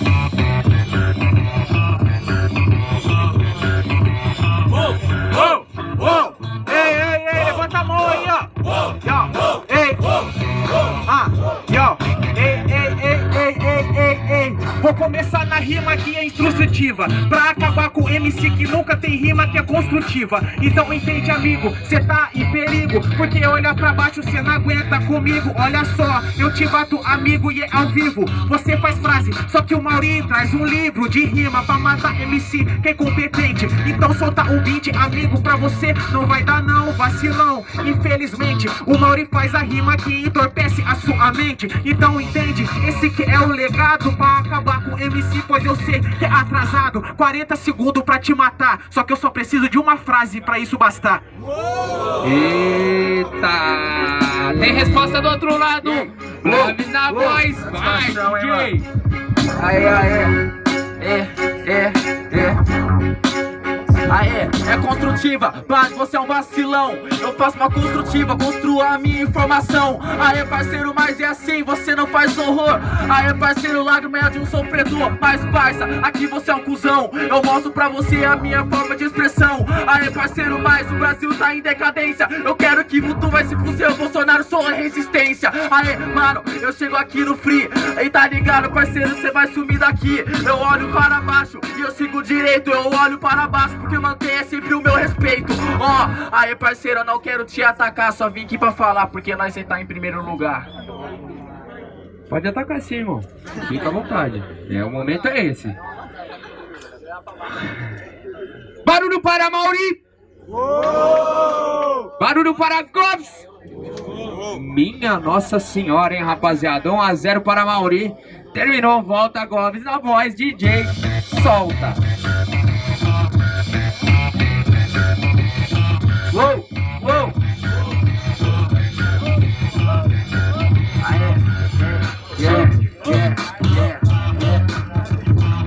Thank you. Vou começar na rima que é instrutiva Pra acabar com MC que nunca tem rima que é construtiva. Então entende amigo, cê tá em perigo Porque olha pra baixo cê não aguenta comigo. Olha só, eu te bato amigo e é ao vivo. Você faz frase, só que o Mauri traz um livro de rima Pra matar MC que é competente Então solta o beat amigo pra você Não vai dar não, vacilão. Infelizmente, o Mauri faz a rima que entorpece a sua mente. Então entende, esse que é o legado Pra acabar com MC, pois eu sei que é atrasado 40 segundos pra te matar Só que eu só preciso de uma frase pra isso bastar Eita! Tem resposta do outro lado! Love na voz! Vai, DJ! Aê, aê É, é, é Aê, é construtiva, mas você é um vacilão. Eu faço uma construtiva, construo a minha informação. Aê parceiro, mas é assim, você não faz horror. Aê parceiro, lágrima é de um sofredor. Mas parça, aqui você é um cuzão. Eu mostro pra você a minha forma de expressão. Aê parceiro, mas o Brasil tá em decadência. Eu quero que Vutu vai se fuzer, o Bolsonaro sou a resistência. Aê, mano, eu chego aqui no free. E tá ligado parceiro, você vai sumir daqui. Eu olho para baixo e eu sigo direito Eu olho para baixo porque que mantenha sempre o meu respeito. Ó, oh, aí parceiro, eu não quero te atacar Só vim aqui pra falar, porque nós está em primeiro lugar. Pode atacar sim, irmão. Fica à vontade. É, O momento é esse. Barulho para Mauri. Barulho para Gomes Minha Nossa Senhora, hein, rapaziada. 1 a 0 para Mauri. Terminou, volta Gomes na voz, DJ Solta Uou, uou. Aê, yeah, yeah, yeah, yeah.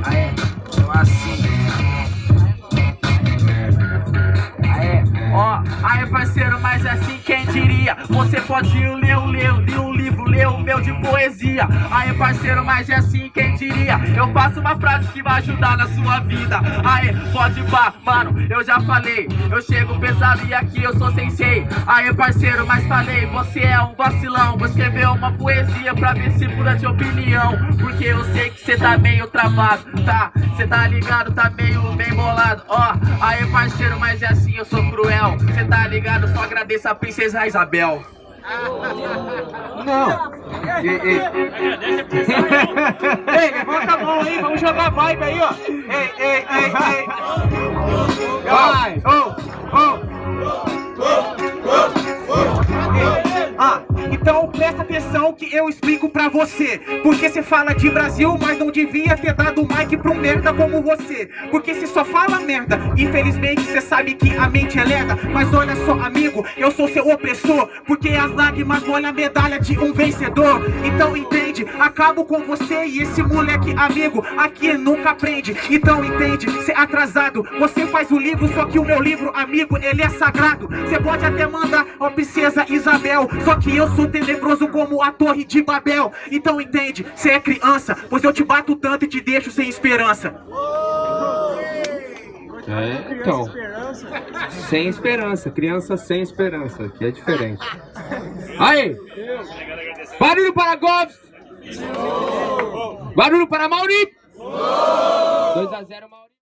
Aê, então assim. Aê, ó, aê parceiro, mas assim quem diria? Você pode ler um livro, ler o meu de poesia. Aê parceiro, mas é assim quem diria? Eu faço uma frase que vai ajudar na sua vida. Aê, pode pá, mano, eu já falei. Eu chego pesado e aqui eu sou sensei. Aê, parceiro, mas falei, você é um vacilão. Vou escrever uma poesia pra ver se muda de opinião. Porque eu sei que cê tá meio travado, tá? Cê tá ligado, tá meio bem bolado. Ó, aê, parceiro, mas é assim, eu sou cruel. Cê tá ligado, só agradeço a princesa Isabel. Não. Ei, ei. ei, levanta a mão aí, vamos jogar vibe aí, ó. Ei, ei, ei, ei. Vai. Oh, então presta atenção que eu explico pra você. Porque você fala de Brasil, mas não devia ter dado o mic pra um merda como você. Porque você só fala merda Infelizmente você sabe que a mente é lerda. Mas olha só amigo, eu sou seu opressor. Porque as lágrimas molham a medalha de um vencedor. Então entende, acabo com você e esse moleque amigo Aqui nunca aprende, então entende, cê é atrasado. Você faz o livro, só que o meu livro amigo, ele é sagrado. Você pode até mandar, ó princesa Isabel. Só que eu sou tenebroso como a torre de Babel. Então entende, cê é criança Pois eu te bato tanto e te deixo sem esperança. É, então, sem esperança, criança sem esperança, que é diferente. Aí, barulho para Gomes, barulho para Mauri, 2 a 0 Mauri.